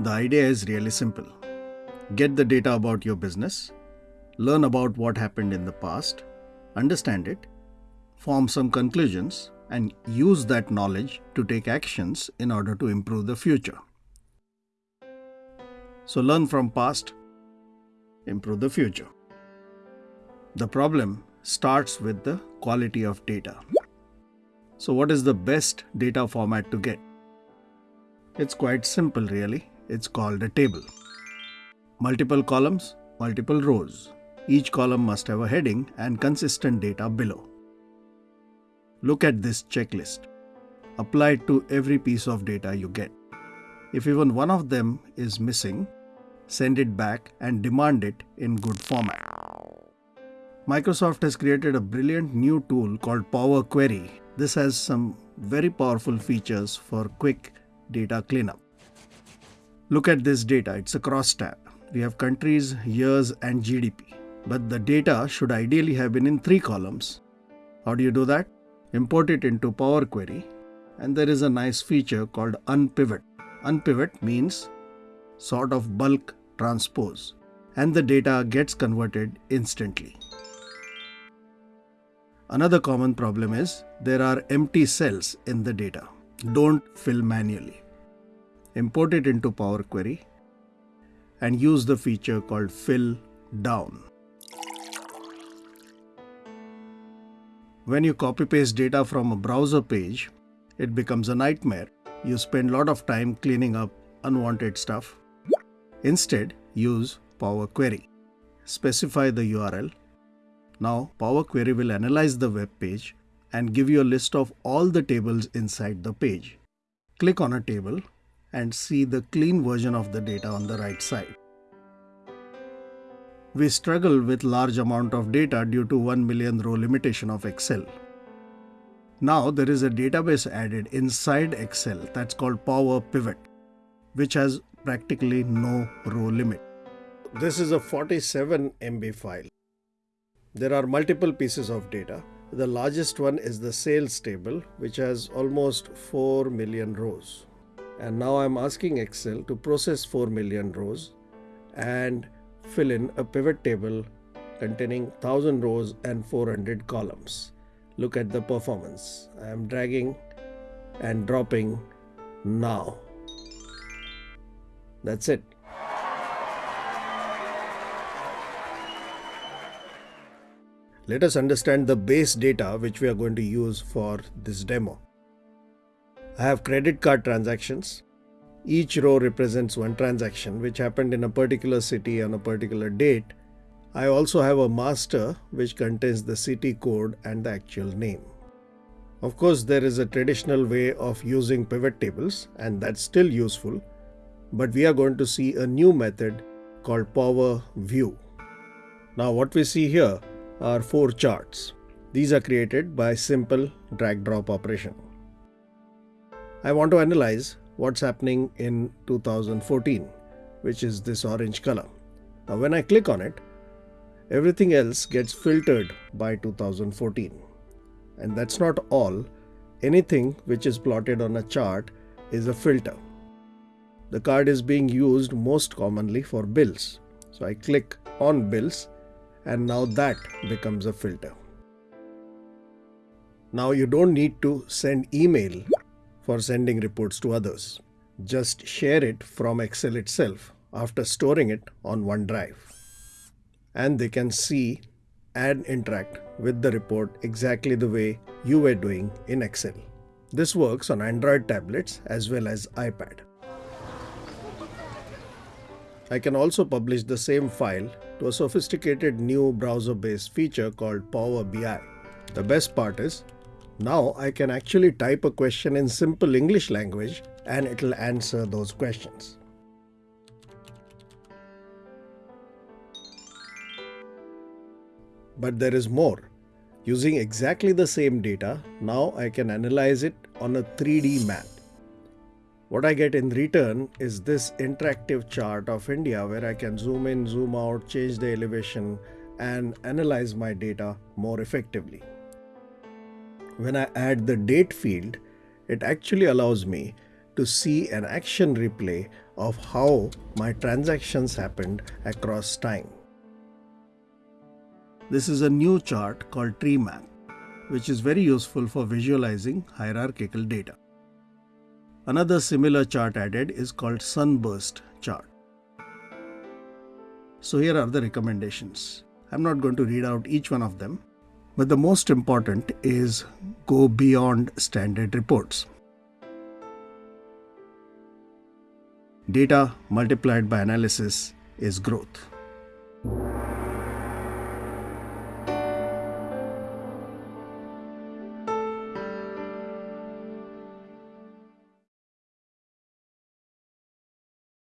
The idea is really simple. Get the data about your business, learn about what happened in the past, understand it, form some conclusions, and use that knowledge to take actions in order to improve the future. So learn from past, improve the future. The problem starts with the quality of data. So what is the best data format to get? It's quite simple really. It's called a table. Multiple columns, multiple rows. Each column must have a heading and consistent data below. Look at this checklist. Apply it to every piece of data you get. If even one of them is missing, send it back and demand it in good format. Microsoft has created a brilliant new tool called Power Query. This has some very powerful features for quick data cleanup. Look at this data, it's a cross tab. We have countries, years and GDP. But the data should ideally have been in three columns. How do you do that? Import it into Power Query and there is a nice feature called unpivot. Unpivot means sort of bulk transpose and the data gets converted instantly. Another common problem is there are empty cells in the data. Don't fill manually. Import it into Power Query and use the feature called fill down. When you copy paste data from a browser page, it becomes a nightmare. You spend a lot of time cleaning up unwanted stuff. Instead, use Power Query. Specify the URL. Now, Power Query will analyze the web page and give you a list of all the tables inside the page. Click on a table and see the clean version of the data on the right side. We struggle with large amount of data due to 1 million row limitation of Excel. Now there is a database added inside Excel that's called Power Pivot, which has practically no row limit. This is a 47 MB file. There are multiple pieces of data. The largest one is the sales table, which has almost 4 million rows. And now I'm asking Excel to process 4 million rows and fill in a pivot table containing 1000 rows and 400 columns. Look at the performance. I am dragging and dropping now. That's it. Let us understand the base data which we are going to use for this demo. I have credit card transactions, each row represents one transaction which happened in a particular city on a particular date. I also have a master which contains the city code and the actual name. Of course, there is a traditional way of using pivot tables and that's still useful, but we are going to see a new method called Power View. Now what we see here are four charts. These are created by simple drag drop operation. I want to analyze what's happening in 2014, which is this orange color. Now when I click on it, everything else gets filtered by 2014. And that's not all. Anything which is plotted on a chart is a filter. The card is being used most commonly for bills. So I click on bills and now that becomes a filter. Now you don't need to send email for sending reports to others. Just share it from Excel itself after storing it on OneDrive. And they can see and interact with the report exactly the way you were doing in Excel. This works on Android tablets as well as iPad. I can also publish the same file to a sophisticated new browser-based feature called Power BI. The best part is now I can actually type a question in simple English language and it'll answer those questions. But there is more. Using exactly the same data, now I can analyze it on a 3D map. What I get in return is this interactive chart of India where I can zoom in, zoom out, change the elevation and analyze my data more effectively when I add the date field, it actually allows me to see an action replay of how my transactions happened across time. This is a new chart called tree map, which is very useful for visualizing hierarchical data. Another similar chart added is called sunburst chart. So here are the recommendations. I'm not going to read out each one of them, but the most important is go beyond standard reports. Data multiplied by analysis is growth.